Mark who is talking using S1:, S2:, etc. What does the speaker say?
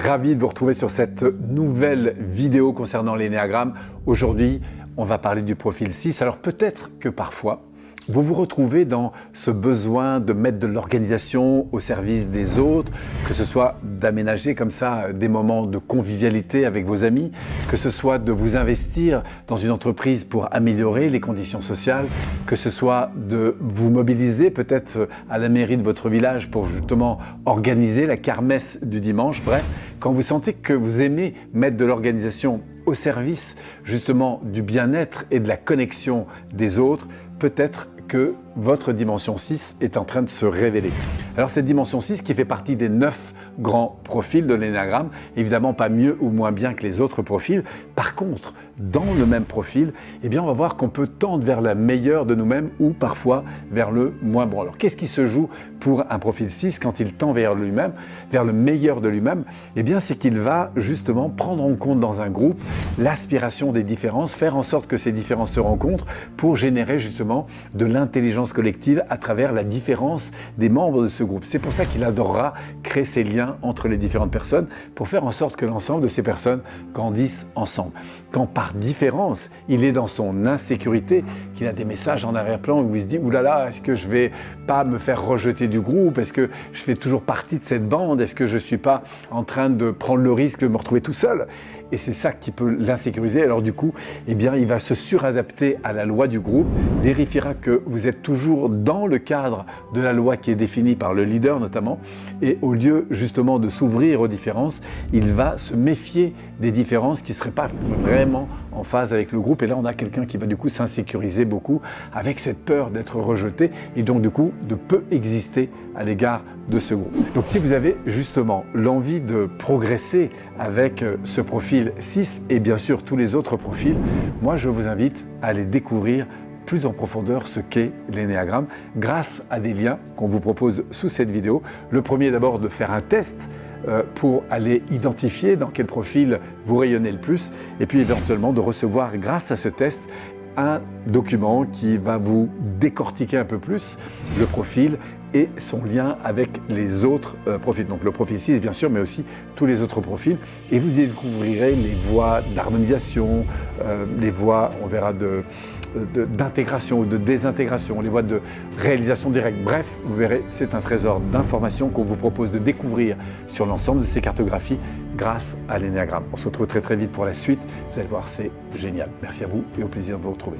S1: ravi de vous retrouver sur cette nouvelle vidéo concernant l'énéagramme. Aujourd'hui, on va parler du profil 6. Alors peut-être que parfois, vous vous retrouvez dans ce besoin de mettre de l'organisation au service des autres, que ce soit d'aménager comme ça des moments de convivialité avec vos amis, que ce soit de vous investir dans une entreprise pour améliorer les conditions sociales, que ce soit de vous mobiliser peut-être à la mairie de votre village pour justement organiser la kermesse du dimanche. Bref, quand vous sentez que vous aimez mettre de l'organisation au service justement du bien-être et de la connexion des autres, peut-être votre dimension 6 est en train de se révéler. Alors cette dimension 6 qui fait partie des 9 grands profils de l'énagramme, évidemment pas mieux ou moins bien que les autres profils. Par contre, dans le même profil, eh bien on va voir qu'on peut tendre vers la meilleure de nous-mêmes ou parfois vers le moins bon. Alors qu'est-ce qui se joue pour un profil 6 quand il tend vers lui-même, vers le meilleur de lui-même? Eh bien c'est qu'il va justement prendre en compte dans un groupe l'aspiration des différences, faire en sorte que ces différences se rencontrent pour générer justement de l'intelligence collective à travers la différence des membres de ce groupe. C'est pour ça qu'il adorera créer ces liens entre les différentes personnes pour faire en sorte que l'ensemble de ces personnes grandissent ensemble. Quand par différence, il est dans son insécurité, qu'il a des messages en arrière-plan où il se dit « oulala, est-ce que je vais pas me faire rejeter du groupe? Est-ce que je fais toujours partie de cette bande? Est-ce que je ne suis pas en train de prendre le risque de me retrouver tout seul ?» Et c'est ça qui peut l'insécuriser. Alors du coup, eh bien, il va se suradapter à la loi du groupe, vérifiera que vous êtes toujours dans le cadre de la loi qui est définie par le leader notamment, et au lieu justement de s'ouvrir aux différences, il va se méfier des différences qui ne seraient pas vraiment en phase avec le groupe. Et là, on a quelqu'un qui va du coup s'insécuriser beaucoup avec cette peur d'être rejeté et donc du coup de peu exister à l'égard de ce groupe. Donc si vous avez justement l'envie de progresser avec euh, ce profil 6 et bien sûr tous les autres profils, moi je vous invite à aller découvrir en profondeur ce qu'est l'énéagramme grâce à des liens qu'on vous propose sous cette vidéo. Le premier d'abord de faire un test euh, pour aller identifier dans quel profil vous rayonnez le plus et puis éventuellement de recevoir grâce à ce test un document qui va vous décortiquer un peu plus le profil et son lien avec les autres euh, profils. Donc le profil 6 bien sûr, mais aussi tous les autres profils. Et vous y découvrirez les voies d'harmonisation, euh, les voies, on verra, de d'intégration ou de désintégration, les voies de réalisation directe. Bref, vous verrez, c'est un trésor d'informations qu'on vous propose de découvrir sur l'ensemble de ces cartographies grâce à l'énéagramme. On se retrouve très très vite pour la suite. Vous allez voir, c'est génial. Merci à vous et au plaisir de vous retrouver.